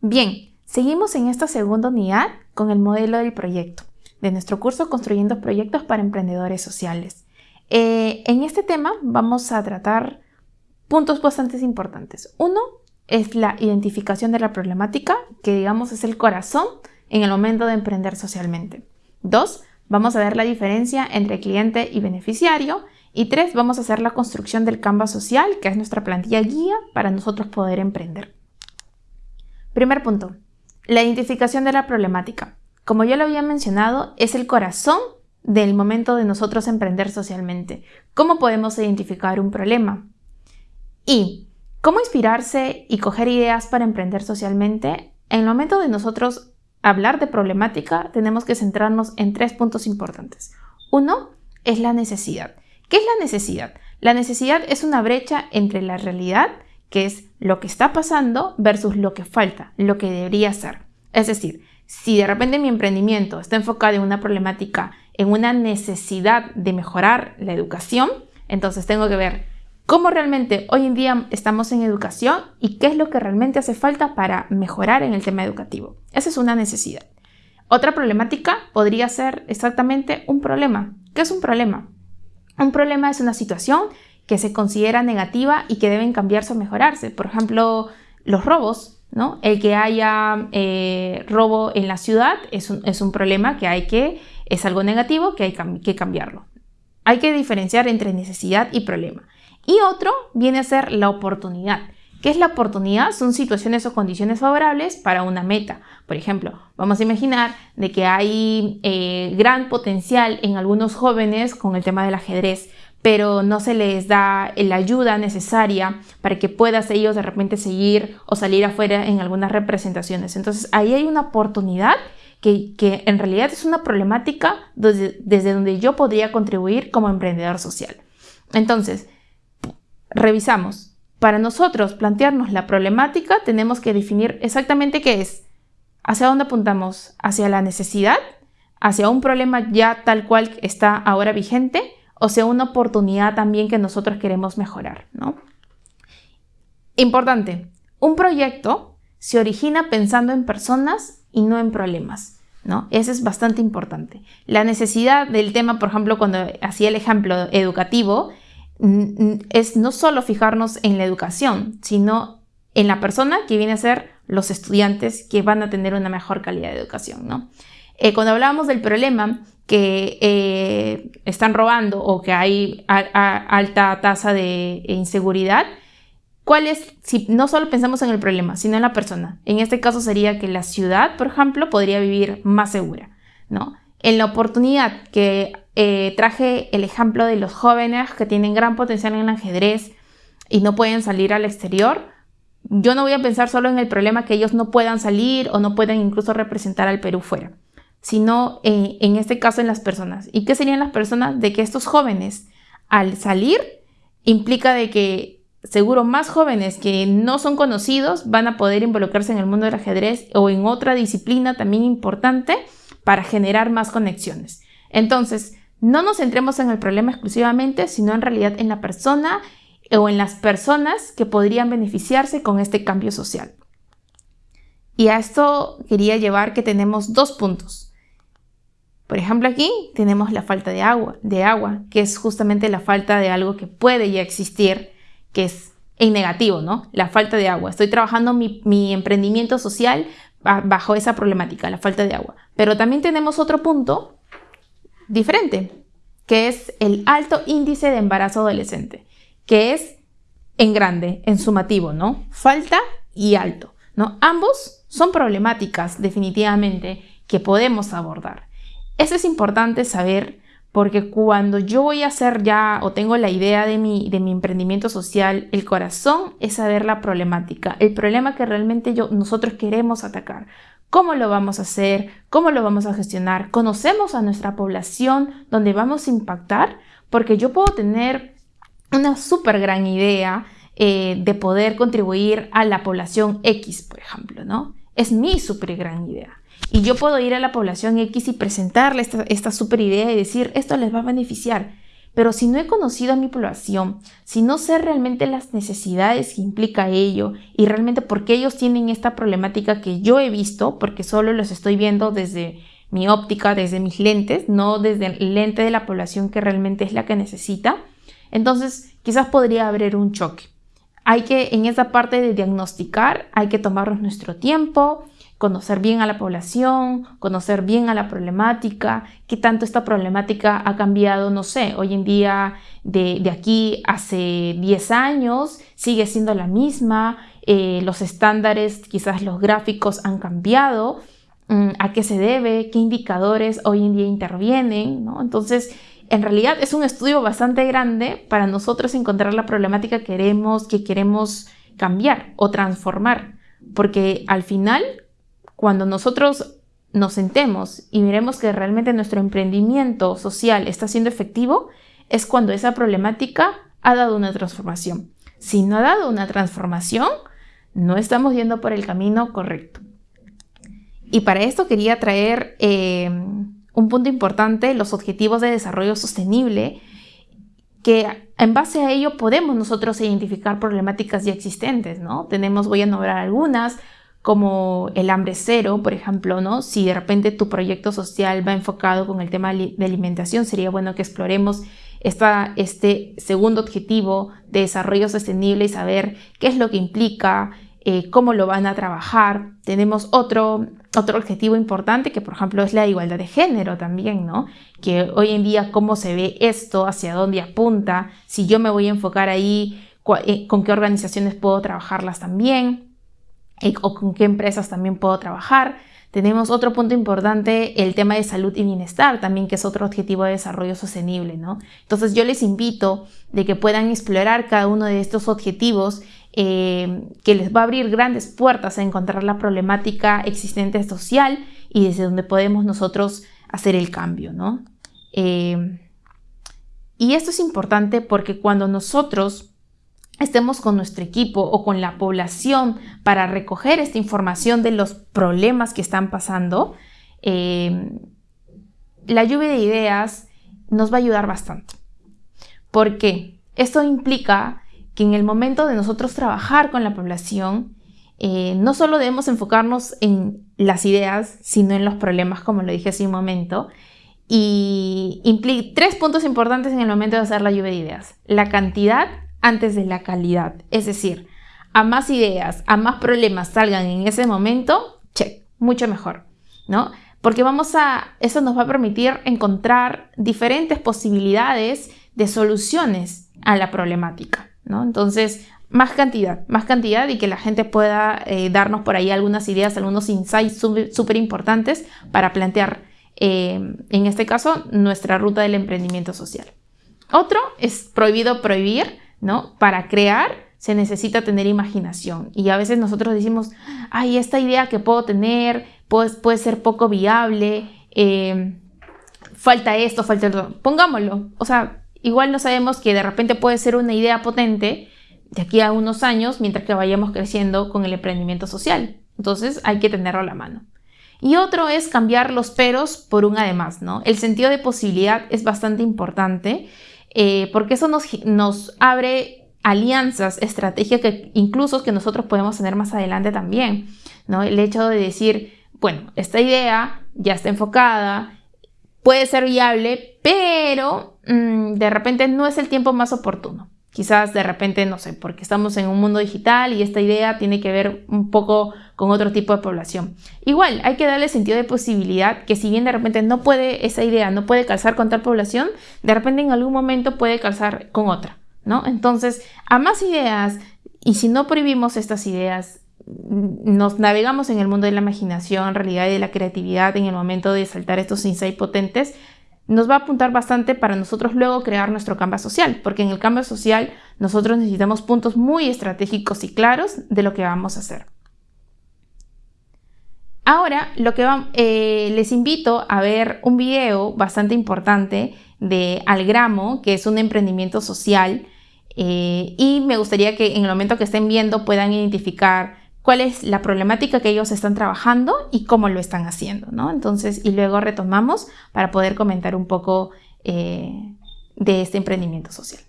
Bien, seguimos en esta segunda unidad con el modelo del proyecto de nuestro curso Construyendo Proyectos para Emprendedores Sociales. Eh, en este tema vamos a tratar puntos bastante importantes. Uno es la identificación de la problemática, que digamos es el corazón en el momento de emprender socialmente. Dos, vamos a ver la diferencia entre cliente y beneficiario. Y tres, vamos a hacer la construcción del Canvas social, que es nuestra plantilla guía para nosotros poder emprender. Primer punto, la identificación de la problemática. Como ya lo había mencionado, es el corazón del momento de nosotros emprender socialmente. ¿Cómo podemos identificar un problema? Y cómo inspirarse y coger ideas para emprender socialmente. En el momento de nosotros hablar de problemática, tenemos que centrarnos en tres puntos importantes. Uno es la necesidad. ¿Qué es la necesidad? La necesidad es una brecha entre la realidad, que es lo que está pasando, versus lo que falta, lo que debería ser. Es decir, si de repente mi emprendimiento está enfocado en una problemática, en una necesidad de mejorar la educación, entonces tengo que ver cómo realmente hoy en día estamos en educación y qué es lo que realmente hace falta para mejorar en el tema educativo. Esa es una necesidad. Otra problemática podría ser exactamente un problema. ¿Qué es un problema? Un problema es una situación que se considera negativa y que deben cambiarse o mejorarse. Por ejemplo, los robos ¿no? El que haya eh, robo en la ciudad es un, problema que hay que, es algo negativo que hay que cambiarlo. Hay que diferenciar entre necesidad y problema. Y otro viene a ser la oportunidad. ¿Qué es la oportunidad? Son situaciones o condiciones favorables para una meta. Por ejemplo, vamos a imaginar de que hay eh, gran potencial en algunos jóvenes con el tema del ajedrez pero no se les da la ayuda necesaria para que puedas ellos de repente seguir o salir afuera en algunas representaciones. Entonces ahí hay una oportunidad que, en realidad es una problemática desde, desde donde yo podría contribuir como emprendedor social. Entonces, revisamos. Para nosotros plantearnos la problemática tenemos que definir exactamente qué es. ¿Hacia dónde apuntamos? ¿Hacia la necesidad? ¿Hacia un problema ya tal cual está ahora vigente? O sea una oportunidad también que nosotros queremos mejorar, ¿no? Importante, un proyecto se origina pensando en personas y no en problemas, ¿no? Eso es bastante importante. La necesidad del tema, por ejemplo, cuando hacía el ejemplo educativo, es no solo fijarnos en la educación, sino en la persona que viene a ser los estudiantes que van a tener una mejor calidad de educación, ¿no? Eh, cuando hablábamos del problema, que eh, están robando o que hay alta tasa de inseguridad, ¿cuál es, si no solo pensamos en el problema, sino en la persona? En este caso sería que la ciudad, por ejemplo, podría vivir más segura, ¿no? En la oportunidad que eh, traje el ejemplo de los jóvenes que tienen gran potencial en el ajedrez y no pueden salir al exterior, yo no voy a pensar solo en el problema que ellos no puedan salir o no puedan incluso representar al Perú fuera sino en, este caso en las personas. ¿Y qué serían las personas? De que estos jóvenes al salir implica de que seguro más jóvenes que no son conocidos van a poder involucrarse en el mundo del ajedrez o en otra disciplina también importante para generar más conexiones. Entonces, no nos centremos en el problema exclusivamente, sino en realidad en la persona o en las personas que podrían beneficiarse con este cambio social. Y a esto quería llevar que tenemos dos puntos. Por ejemplo, aquí tenemos la falta de agua, de agua, que es justamente la falta de algo que puede ya existir, que es en negativo, ¿no? La falta de agua. Estoy trabajando mi, mi emprendimiento social bajo esa problemática, la falta de agua. Pero también tenemos otro punto diferente, que es el alto índice de embarazo adolescente, que es en grande, en sumativo, ¿no? Falta y alto, ¿no? Ambos son problemáticas definitivamente que podemos abordar. Eso es importante saber porque cuando yo voy a hacer ya o tengo la idea de mi, de mi emprendimiento social, el corazón es saber la problemática, el problema que realmente yo, nosotros queremos atacar. ¿Cómo lo vamos a hacer? ¿Cómo lo vamos a gestionar? ¿Conocemos a nuestra población donde vamos a impactar? Porque yo puedo tener una súper gran idea eh, de poder contribuir a la población X, por ejemplo, ¿no? Es mi súper gran idea. Y yo puedo ir a la población X y presentarle esta, esta super idea y decir, esto les va a beneficiar. Pero si no he conocido a mi población, si no sé realmente las necesidades que implica ello y realmente por qué ellos tienen esta problemática que yo he visto, porque solo los estoy viendo desde mi óptica, desde mis lentes, no desde el lente de la población que realmente es la que necesita, entonces quizás podría haber un choque. Hay que, en esa parte de diagnosticar, hay que tomarnos nuestro tiempo, conocer bien a la población, conocer bien a la problemática, qué tanto esta problemática ha cambiado, no sé, hoy en día de, aquí hace 10 años sigue siendo la misma, eh, los estándares, quizás los gráficos han cambiado, mm, a qué se debe, qué indicadores hoy en día intervienen, ¿no? Entonces, en realidad es un estudio bastante grande para nosotros encontrar la problemática que queremos, que queremos cambiar o transformar, porque al final cuando nosotros nos sentemos y miremos que realmente nuestro emprendimiento social está siendo efectivo, es cuando esa problemática ha dado una transformación. Si no ha dado una transformación, no estamos yendo por el camino correcto. Y para esto quería traer eh, un punto importante, los objetivos de desarrollo sostenible, que en base a ello podemos nosotros identificar problemáticas ya existentes, ¿no? Tenemos, voy a nombrar algunas, como el hambre cero, por ejemplo, ¿no? Si de repente tu proyecto social va enfocado con el tema de alimentación, sería bueno que exploremos esta, este segundo objetivo de desarrollo sostenible y saber qué es lo que implica, eh, cómo lo van a trabajar. Tenemos otro, otro objetivo importante que, por ejemplo, es la igualdad de género también, ¿no? Que hoy en día cómo se ve esto, hacia dónde apunta, si yo me voy a enfocar ahí, eh, con qué organizaciones puedo trabajarlas también o con qué empresas también puedo trabajar. Tenemos otro punto importante, el tema de salud y bienestar, también que es otro objetivo de desarrollo sostenible, ¿no? Entonces yo les invito de que puedan explorar cada uno de estos objetivos eh, que les va a abrir grandes puertas a encontrar la problemática existente social y desde donde podemos nosotros hacer el cambio, ¿no? Eh, y esto es importante porque cuando nosotros estemos con nuestro equipo o con la población para recoger esta información de los problemas que están pasando, eh, la lluvia de ideas nos va a ayudar bastante. Porque esto implica que en el momento de nosotros trabajar con la población, eh, no solo debemos enfocarnos en las ideas, sino en los problemas, como lo dije hace un momento. Y implica tres puntos importantes en el momento de hacer la lluvia de ideas. La cantidad, antes de la calidad. Es decir, a más ideas, a más problemas salgan en ese momento, check, mucho mejor, ¿no? Porque vamos a, eso nos va a permitir encontrar diferentes posibilidades de soluciones a la problemática, ¿no? Entonces, más cantidad, más cantidad y que la gente pueda eh, darnos por ahí algunas ideas, algunos insights súper importantes para plantear, eh, en este caso, nuestra ruta del emprendimiento social. Otro es prohibido prohibir, ¿no? Para crear se necesita tener imaginación y a veces nosotros decimos, ay, esta idea que puedo tener pues, puede ser poco viable, eh, falta esto, falta esto, pongámoslo, o sea, igual no sabemos que de repente puede ser una idea potente de aquí a unos años mientras que vayamos creciendo con el emprendimiento social. Entonces hay que tenerlo a la mano. Y otro es cambiar los peros por un además, ¿no? El sentido de posibilidad es bastante importante eh, porque eso nos, abre alianzas, estrategias que incluso que nosotros podemos tener más adelante también, ¿no? El hecho de decir, bueno, esta idea ya está enfocada, puede ser viable, pero mm, de repente no es el tiempo más oportuno. Quizás de repente, no sé, porque estamos en un mundo digital y esta idea tiene que ver un poco con otro tipo de población. Igual, hay que darle sentido de posibilidad que si bien de repente no puede, esa idea no puede calzar con tal población, de repente en algún momento puede calzar con otra, ¿no? Entonces, a más ideas, y si no prohibimos estas ideas, nos navegamos en el mundo de la imaginación, realidad y de la creatividad en el momento de saltar estos insights potentes, nos va a apuntar bastante para nosotros luego crear nuestro canvas social, porque en el canvas social nosotros necesitamos puntos muy estratégicos y claros de lo que vamos a hacer. Ahora, lo que eh, les invito a ver un video bastante importante de Algramo, que es un emprendimiento social, eh, y me gustaría que en el momento que estén viendo puedan identificar cuál es la problemática que ellos están trabajando y cómo lo están haciendo, ¿no? Entonces, y luego retomamos para poder comentar un poco eh, de este emprendimiento social.